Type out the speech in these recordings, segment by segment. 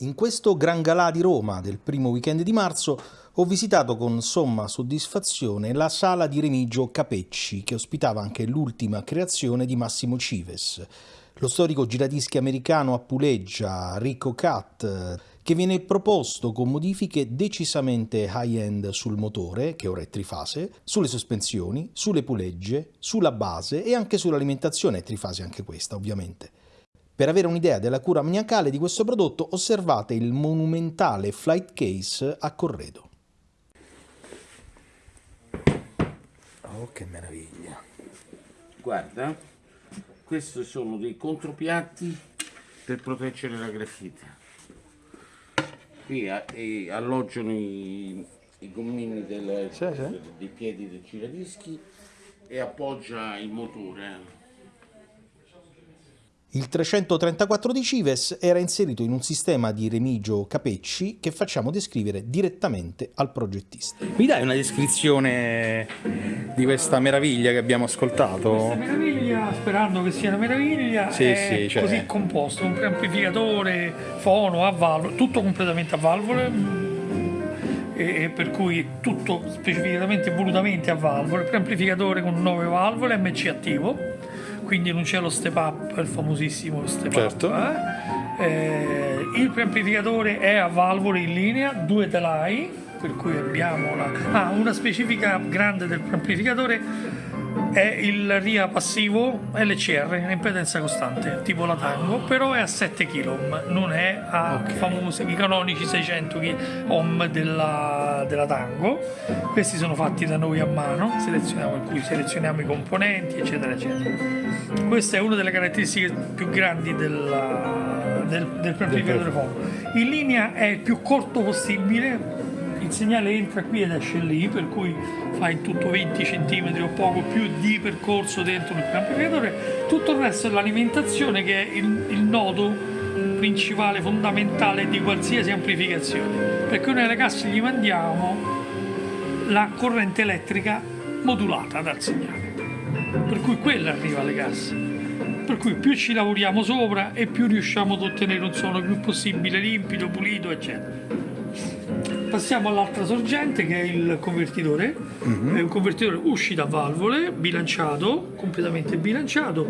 In questo Gran Galà di Roma del primo weekend di marzo ho visitato con somma soddisfazione la sala di Remigio Capecci, che ospitava anche l'ultima creazione di Massimo Cives, lo storico giradischi americano a puleggia Rico Cat, che viene proposto con modifiche decisamente high-end sul motore, che ora è trifase, sulle sospensioni, sulle pulegge, sulla base e anche sull'alimentazione, trifase anche questa ovviamente. Per avere un'idea della cura maniacale di questo prodotto osservate il monumentale flight case a corredo. Oh, che meraviglia! Guarda, questi sono dei contropiatti per proteggere la grafite. Qui alloggiano i, i gommini del, Sì, sì. dei piedi del giradischi e appoggia il motore. Il 334 di Cives era inserito in un sistema di Remigio Capecci che facciamo descrivere direttamente al progettista. Mi dai una descrizione di questa meraviglia che abbiamo ascoltato? Questa meraviglia, sperando che sia una meraviglia, Sì, è sì, cioè- così composto, un preamplificatore, fono a valvole, tutto completamente a valvole, mm, e per cui tutto specificatamente e volutamente a valvole, preamplificatore con 9 valvole, MC attivo, quindi non c'è lo step up, il famosissimo step Certo. up. eh. Eh, il preamplificatore è a valvole in linea, due telai, per cui abbiamo la... Ah, una specifica grande del preamplificatore è il RIA passivo LCR, impedenza costante, tipo la Tango, però è a 7 kg, non è a famosi, i canonici 600 ohm della, della Tango. Questi sono fatti da noi a mano, selezioniamo, in cui selezioniamo i componenti, eccetera, eccetera. Questa è una delle caratteristiche più grandi della- del, del fono. In linea è il più corto possibile, il segnale entra qui ed esce lì, per cui fa in tutto 20 cm o poco più di percorso dentro il preamplificatore. Tutto il resto è l'alimentazione che è il, il nodo principale, fondamentale di qualsiasi amplificazione. Perché noi alle casse gli mandiamo la corrente elettrica modulata dal segnale. Per cui quella arriva alle casse. Per cui più ci lavoriamo sopra e più riusciamo ad ottenere un suono più possibile limpido, pulito, eccetera. Passiamo all'altra sorgente che è il convertitore, è un convertitore uscita a valvole, bilanciato, completamente bilanciato,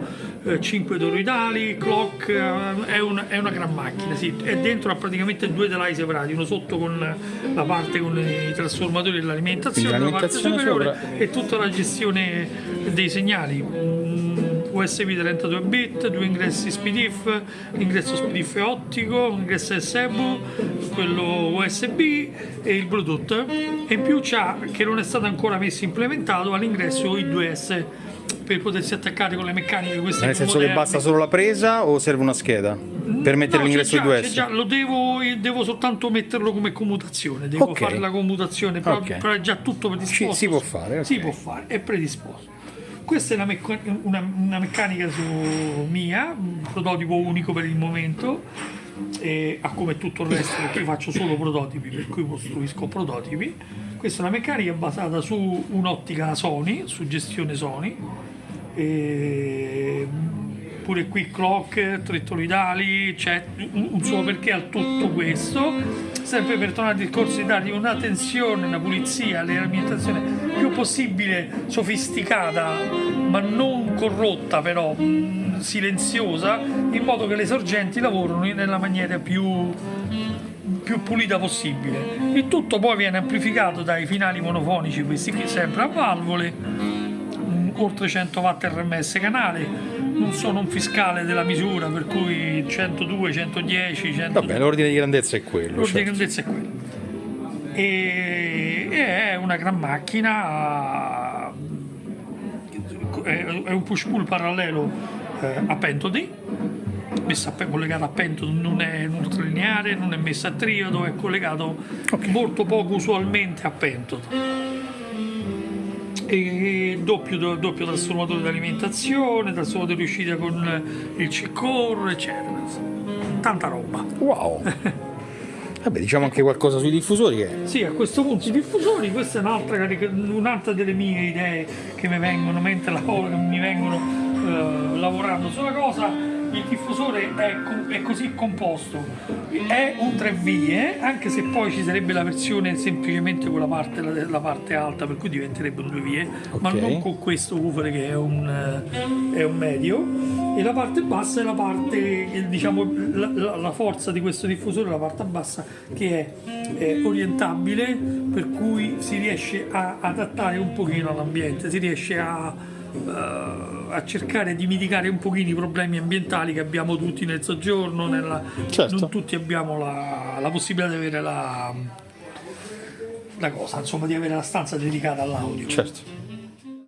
5 toroidali, clock, eh, è, una, è una gran macchina, sì. e dentro ha praticamente due telai separati, uno sotto con la parte con i trasformatori e l'alimentazione, Quindi la parte l'alimentazione superiore sopra. e tutta la gestione dei segnali. USB 32 bit, due ingressi SPDIF, l'ingresso SPDIF ottico, l'ingresso SEBU, quello USB e il Bluetooth e in più c'ha, che non è stato ancora messo implementato, all'ingresso i 2S per potersi attaccare con le meccaniche queste Nel senso che moderne. basta solo la presa o serve una scheda per mettere No, l'ingresso già, 2S? c'è già, lo devo, devo soltanto metterlo come commutazione, devo Ok. fare la commutazione, però, Ok. però è già tutto predisposto. Ci- si può fare, ok. Si può fare, è predisposto. Questa è una, mecca- una- una meccanica su mia, un prototipo unico per il momento, e a come tutto il resto, perché io faccio solo prototipi, per cui costruisco prototipi. Questa è una meccanica basata su un'ottica Sony, su gestione Sony, e pure qui clock, tre toroidali, c'è un, un suo perché a tutto questo, sempre per tornare al discorso di dargli una tensione, una pulizia, l'alimentazione più possibile sofisticata, ma non corrotta però, silenziosa, in modo che le sorgenti lavorano nella maniera più più pulita possibile. Il tutto poi viene amplificato dai finali monofonici, questi qui sempre a valvole, mm, oltre 100 watt RMS canale, non sono un fiscale della misura, per cui 102, 110, 100... Vabbè, l'ordine di grandezza è quello. L'ordine certo. di grandezza è quello. E, e è una gran macchina, è, è un push pull parallelo eh, a pentodi, messa a collegata a pentodo, non è ultralineare, non è messa a triodo, è collegato molto poco usualmente a pentodo. E doppio, doppio trasformatore di alimentazione, trasformatore di uscita con il C-Core, eccetera. Tanta roba. Wow! Vabbè, diciamo anche qualcosa sui diffusori che... Sì, a questo punto i diffusori, questa è un'altra, un'altra delle mie idee che mi vengono mentre lavoro, mi vengono eh, lavorando sulla cosa. Il diffusore è, è così composto, è un tre vie, anche se poi ci sarebbe la versione semplicemente con la parte, la, la parte alta, per cui diventerebbe un due vie, ma Ok. non con questo woofer che è un, è un medio. E la parte bassa è la parte, eh, diciamo, la, la- la forza di questo diffusore, la parte bassa che è, è orientabile, per cui si riesce a adattare un pochino all'ambiente, si riesce a a cercare di mitigare un pochino i problemi ambientali che abbiamo tutti nel soggiorno, nella- Certo. non tutti abbiamo la, la possibilità di avere la, la cosa, insomma di avere la stanza dedicata all'audio. Certo.